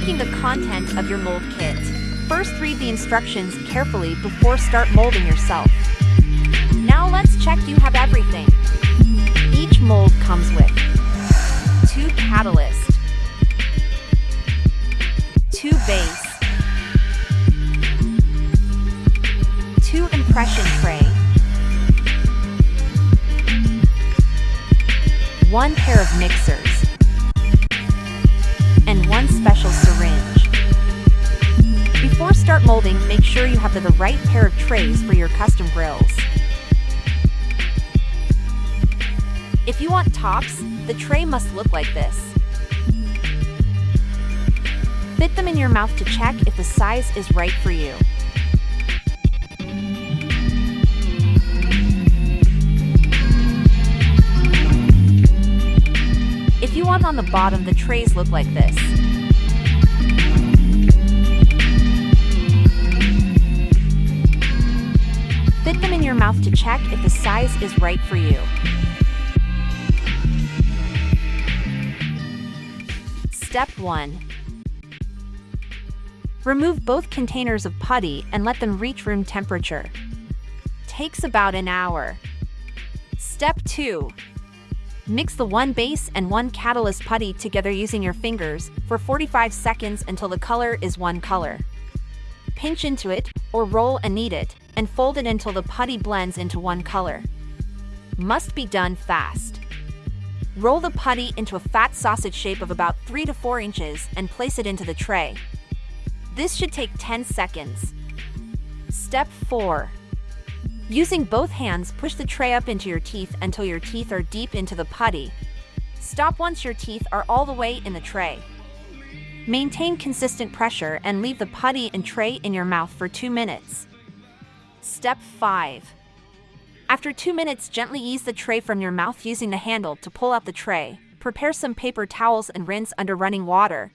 Checking the content of your mold kit. First read the instructions carefully before start molding yourself. Now let's check you have everything. Each mold comes with two catalyst, two base, two impression tray, one pair of mixers, and one special syringe. Before start molding, make sure you have the right pair of trays for your custom grills. If you want tops, the tray must look like this. Fit them in your mouth to check if the size is right for you. Want on the bottom, the trays look like this. Fit them in your mouth to check if the size is right for you. Step 1. Remove both containers of putty and let them reach room temperature. Takes about an hour. Step 2. Mix the one base and one catalyst putty together using your fingers for 45 seconds until the color is one color. Pinch into it, or roll and knead it, and fold it until the putty blends into one color. Must be done fast. Roll the putty into a fat sausage shape of about 3 to 4 inches and place it into the tray. This should take 10 seconds. Step 4. Using both hands, push the tray up into your teeth until your teeth are deep into the putty. Stop once your teeth are all the way in the tray. Maintain consistent pressure and leave the putty and tray in your mouth for 2 minutes. Step 5. After 2 minutes, gently ease the tray from your mouth using the handle to pull out the tray. Prepare some paper towels and rinse under running water.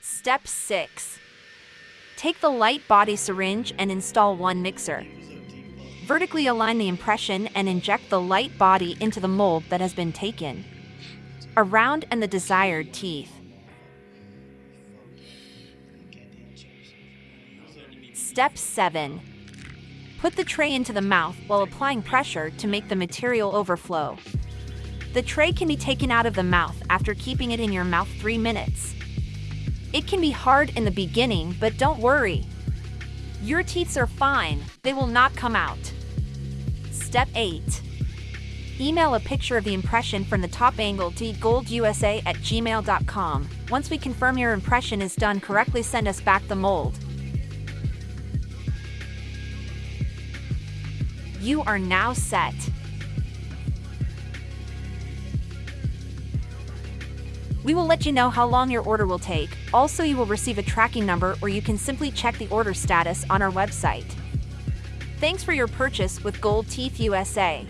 Step 6. Take the light body syringe and install one mixer. Vertically align the impression and inject the light body into the mold that has been taken. Around and the desired teeth. Step 7. Put the tray into the mouth while applying pressure to make the material overflow. The tray can be taken out of the mouth after keeping it in your mouth 3 minutes. It can be hard in the beginning, but don't worry. Your teeth are fine, they will not come out. Step 8. Email a picture of the impression from the top angle to goldusa at gmail.com. Once we confirm your impression is done correctly, send us back the mold. You are now set. We will let you know how long your order will take. Also, you will receive a tracking number or you can simply check the order status on our website. Thanks for your purchase with Gold Teeth USA.